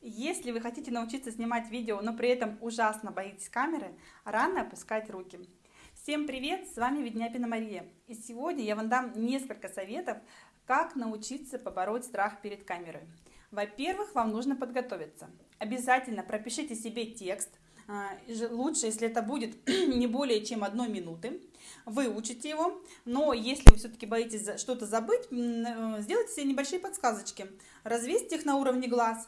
Если вы хотите научиться снимать видео, но при этом ужасно боитесь камеры, рано опускать руки. Всем привет, с вами Ведняпина Мария. И сегодня я вам дам несколько советов, как научиться побороть страх перед камерой. Во-первых, вам нужно подготовиться. Обязательно пропишите себе текст, а, лучше, если это будет не более чем одной минуты, выучите его, но если вы все-таки боитесь что-то забыть, э, сделайте себе небольшие подсказочки, развесьте их на уровне глаз,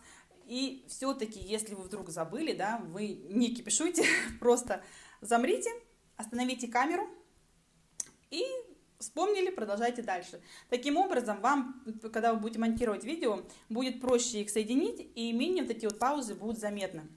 и все-таки, если вы вдруг забыли, да, вы не кипишуйте, просто замрите, остановите камеру и вспомнили, продолжайте дальше. Таким образом, вам, когда вы будете монтировать видео, будет проще их соединить, и менее вот эти вот паузы будут заметны.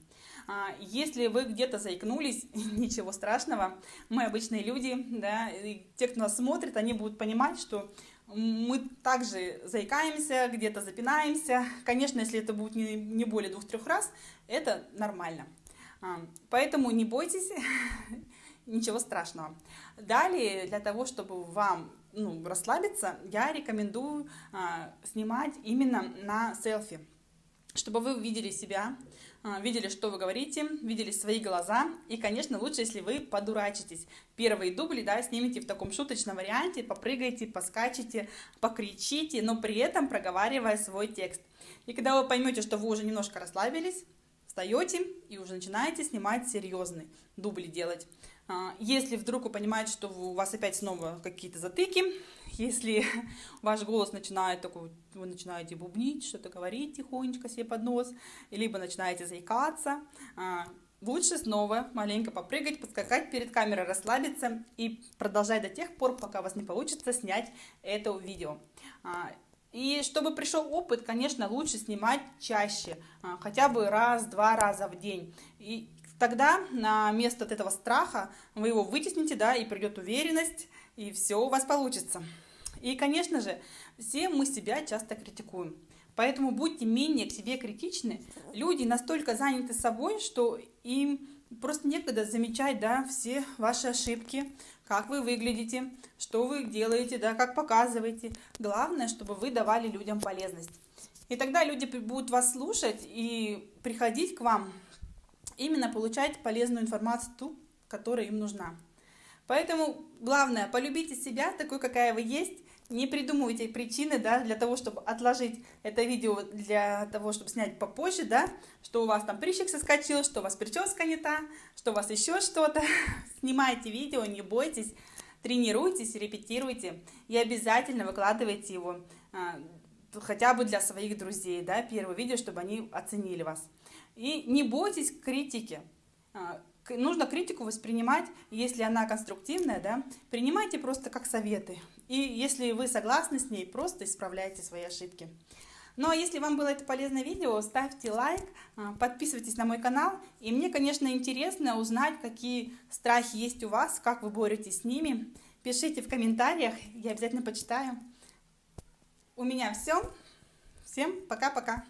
А, если вы где-то заикнулись, ничего страшного, мы обычные люди, да, и те, кто нас смотрит, они будут понимать, что мы также заикаемся, где-то запинаемся. Конечно, если это будет не, более двух-трех раз, это нормально. А, поэтому не бойтесь, ничего страшного. Далее, для того, чтобы вам ну, расслабиться, я рекомендую а, снимать именно на селфи, чтобы вы видели себя, а, видели, что вы говорите, видели свои глаза. И, конечно, лучше, если вы подурачитесь. Первые дубли, да, снимите в таком шуточном варианте, попрыгайте, поскачете, покричите, но при этом проговаривая свой текст. И когда вы поймете, что вы уже немножко расслабились, встаете и уже начинаете снимать серьезный дубли делать. А, если вдруг вы понимаете, что у вас опять снова какие-то затыки, если ваш голос начинает такой, вы начинаете бубнить, что-то говорить тихонечко себе под нос, либо начинаете заикаться, а, лучше снова маленько попрыгать, подскакать перед камерой, расслабиться и продолжать до тех пор, пока у вас не получится снять это видео. А, и чтобы пришел опыт, конечно, лучше снимать чаще, хотя бы раз-два раза в день. И тогда на место от этого страха вы его вытесните, да, и придет уверенность, и все у вас получится. И, конечно же, все мы себя часто критикуем. Поэтому будьте менее к себе критичны. Люди настолько заняты собой, что им просто некогда замечать да, все ваши ошибки, как вы выглядите, что вы делаете, да, как показываете. Главное, чтобы вы давали людям полезность. И тогда люди будут вас слушать и приходить к вам именно получать полезную информацию, ту, которая им нужна. Поэтому главное, полюбите себя такой, какая вы есть, не придумывайте причины, да, для того, чтобы отложить это видео, для того, чтобы снять попозже, да, что у вас там прыщик соскочил, что у вас прическа не та, что у вас еще что-то. Снимайте видео, не бойтесь, тренируйтесь, репетируйте и обязательно выкладывайте его а, хотя бы для своих друзей, да, первое видео, чтобы они оценили вас. И не бойтесь критики. А, нужно критику воспринимать, если она конструктивная, да, принимайте просто как советы. И если вы согласны с ней, просто исправляйте свои ошибки. Ну а если вам было это полезное видео, ставьте лайк, а, подписывайтесь на мой канал. И мне, конечно, интересно узнать, какие страхи есть у вас, как вы боретесь с ними. Пишите в комментариях, я обязательно почитаю. У меня все. Всем пока-пока.